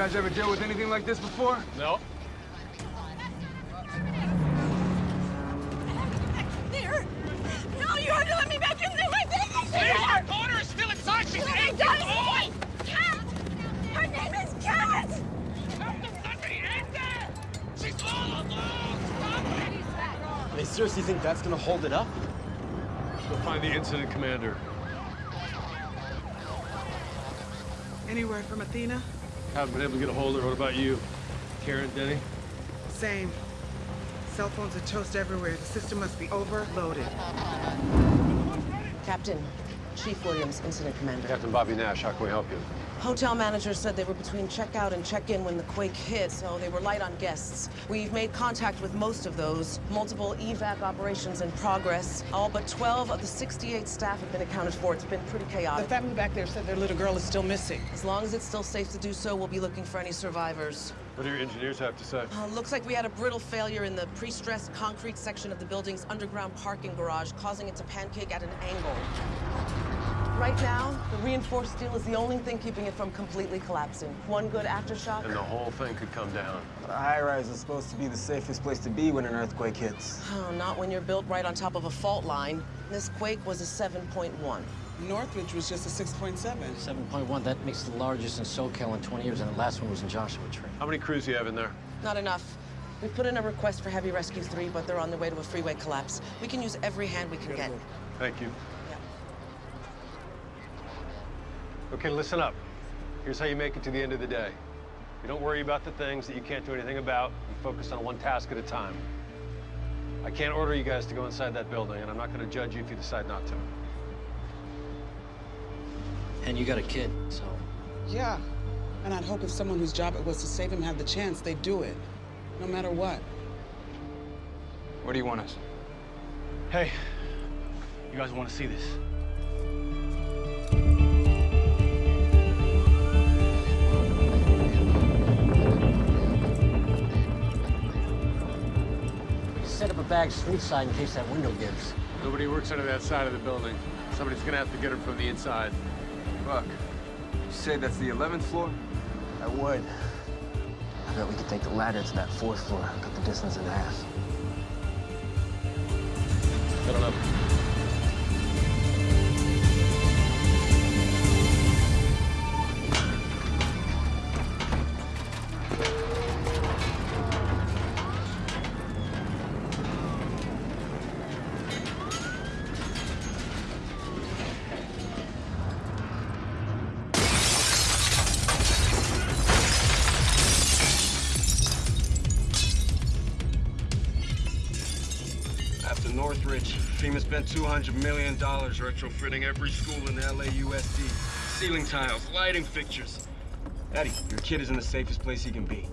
guys ever deal with anything like this before? No. There! No, you have to let me back in there! My baby's here! Our daughter is still inside. She's Let eight years old. Cat! Her name is Cat! Have to let me in there. She's all alone. Stop it. They seriously think that's gonna hold it up? We'll find the incident commander. Anywhere from Athena? Haven't been able to get a hold of her. What about you? Karen, Denny? Same. Cell phones are toast everywhere. The system must be overloaded. Captain, Chief Williams, Incident Commander. Captain Bobby Nash, how can we help you? Hotel manager said they were between checkout and check-in when the quake hit, so they were light on guests. We've made contact with most of those. Multiple evac operations in progress. All but 12 of the 68 staff have been accounted for. It's been pretty chaotic. The family back there said their little girl is still missing. As long as it's still safe to do so, we'll be looking for any survivors. What do your engineers have to say? Uh, looks like we had a brittle failure in the pre-stressed concrete section of the building's underground parking garage, causing it to pancake at an angle. Right now, the reinforced steel is the only thing keeping it from completely collapsing. One good aftershock. And the whole thing could come down. A high-rise is supposed to be the safest place to be when an earthquake hits. Oh, not when you're built right on top of a fault line. This quake was a 7.1. Northridge was just a 6.7. 7.1, that makes the largest in SoCal in 20 years, and the last one was in Joshua Tree. How many crews do you have in there? Not enough. We put in a request for Heavy Rescue 3, but they're on their way to a freeway collapse. We can use every hand we can get. Thank you. Yeah. Okay, listen up. Here's how you make it to the end of the day. You don't worry about the things that you can't do anything about. You focus on one task at a time. I can't order you guys to go inside that building, and I'm not going to judge you if you decide not to. And you got a kid, so Yeah. And I'd hope if someone whose job it was to save him had the chance, they'd do it. No matter what. What do you want us? Hey, you guys want to see this? Set up a bag street side in case that window gives. Nobody works under that side of the building. Somebody's going to have to get her from the inside. Buck, you say that's the 11th floor? I would. I bet we could take the ladder to that fourth floor, cut the distance in half. I don't know. Northridge, FEMA spent $200 million retrofitting every school in LAUSD. Ceiling tiles, lighting fixtures. Eddie, your kid is in the safest place he can be.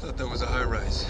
Thought that was a high rise.